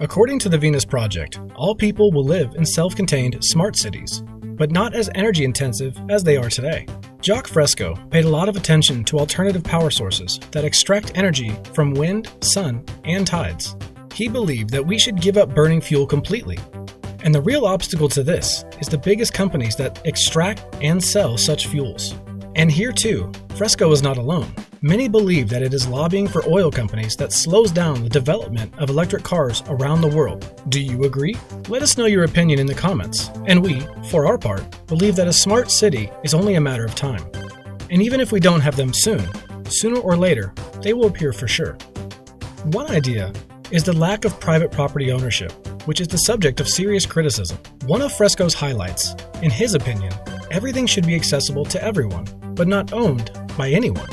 According to the Venus Project, all people will live in self contained smart cities, but not as energy intensive as they are today. Jacque Fresco paid a lot of attention to alternative power sources that extract energy from wind, sun, and tides. He believed that we should give up burning fuel completely. And the real obstacle to this is the biggest companies that extract and sell such fuels. And here too, Fresco is not alone. Many believe that it is lobbying for oil companies that slows down the development of electric cars around the world. Do you agree? Let us know your opinion in the comments. And we, for our part, believe that a smart city is only a matter of time. And even if we don't have them soon, sooner or later, they will appear for sure. One idea is the lack of private property ownership, which is the subject of serious criticism. One of Fresco's highlights, in his opinion, everything should be accessible to everyone, but not owned by anyone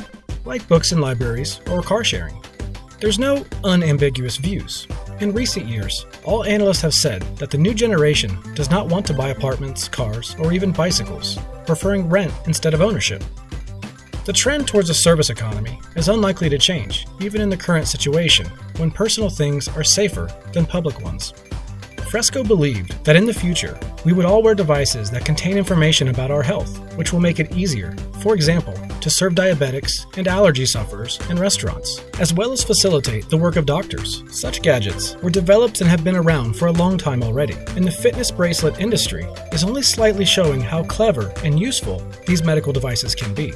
like books and libraries or car sharing. There's no unambiguous views. In recent years, all analysts have said that the new generation does not want to buy apartments, cars, or even bicycles, preferring rent instead of ownership. The trend towards a service economy is unlikely to change, even in the current situation, when personal things are safer than public ones. Fresco believed that in the future, we would all wear devices that contain information about our health, which will make it easier, for example, to serve diabetics and allergy sufferers in restaurants, as well as facilitate the work of doctors. Such gadgets were developed and have been around for a long time already, and the fitness bracelet industry is only slightly showing how clever and useful these medical devices can be.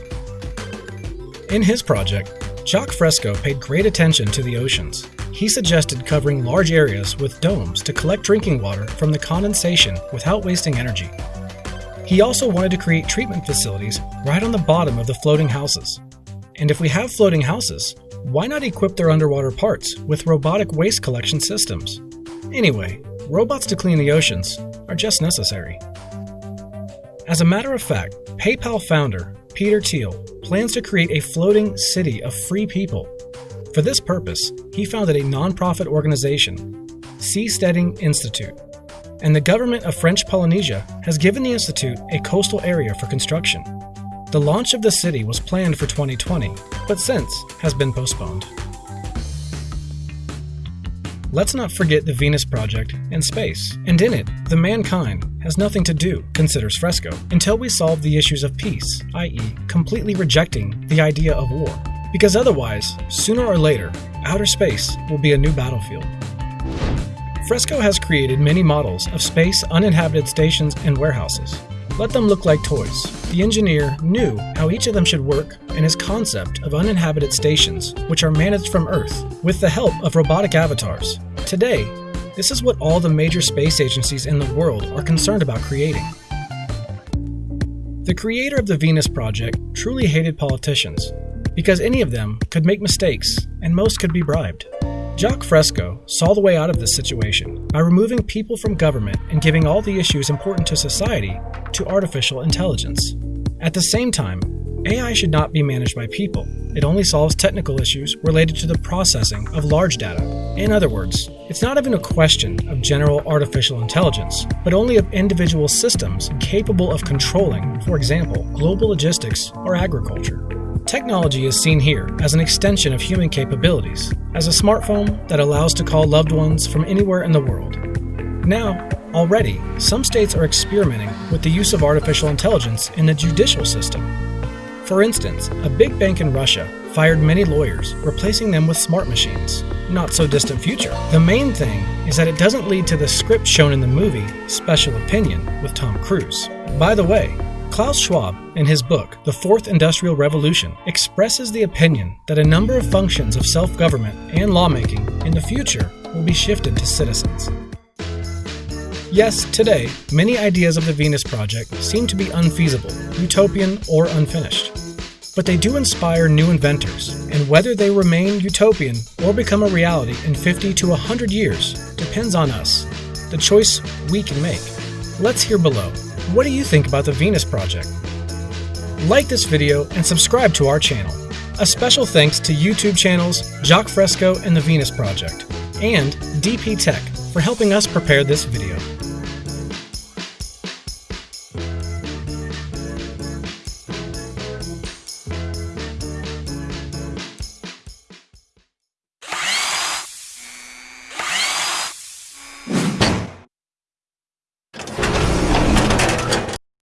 In his project, Jacque Fresco paid great attention to the oceans he suggested covering large areas with domes to collect drinking water from the condensation without wasting energy. He also wanted to create treatment facilities right on the bottom of the floating houses. And if we have floating houses, why not equip their underwater parts with robotic waste collection systems? Anyway, robots to clean the oceans are just necessary. As a matter of fact, PayPal founder Peter Thiel plans to create a floating city of free people for this purpose, he founded a nonprofit organization, Seasteading Institute, and the government of French Polynesia has given the institute a coastal area for construction. The launch of the city was planned for 2020, but since has been postponed. Let's not forget the Venus Project and space, and in it, the mankind has nothing to do, considers Fresco, until we solve the issues of peace, i.e., completely rejecting the idea of war. Because otherwise, sooner or later, outer space will be a new battlefield. Fresco has created many models of space uninhabited stations and warehouses. Let them look like toys. The engineer knew how each of them should work and his concept of uninhabited stations, which are managed from Earth, with the help of robotic avatars. Today, this is what all the major space agencies in the world are concerned about creating. The creator of the Venus Project truly hated politicians because any of them could make mistakes and most could be bribed. Jacque Fresco saw the way out of this situation by removing people from government and giving all the issues important to society to artificial intelligence. At the same time, AI should not be managed by people. It only solves technical issues related to the processing of large data. In other words, it's not even a question of general artificial intelligence, but only of individual systems capable of controlling, for example, global logistics or agriculture. Technology is seen here as an extension of human capabilities, as a smartphone that allows to call loved ones from anywhere in the world. Now, already, some states are experimenting with the use of artificial intelligence in the judicial system. For instance, a big bank in Russia fired many lawyers, replacing them with smart machines. Not so distant future. The main thing is that it doesn't lead to the script shown in the movie Special Opinion with Tom Cruise. By the way, Klaus Schwab, in his book, The Fourth Industrial Revolution, expresses the opinion that a number of functions of self government and lawmaking in the future will be shifted to citizens. Yes, today, many ideas of the Venus Project seem to be unfeasible, utopian, or unfinished. But they do inspire new inventors, and whether they remain utopian or become a reality in 50 to 100 years depends on us, the choice we can make. Let's hear below. What do you think about the Venus Project? Like this video and subscribe to our channel. A special thanks to YouTube channels Jacque Fresco and the Venus Project, and DP Tech for helping us prepare this video.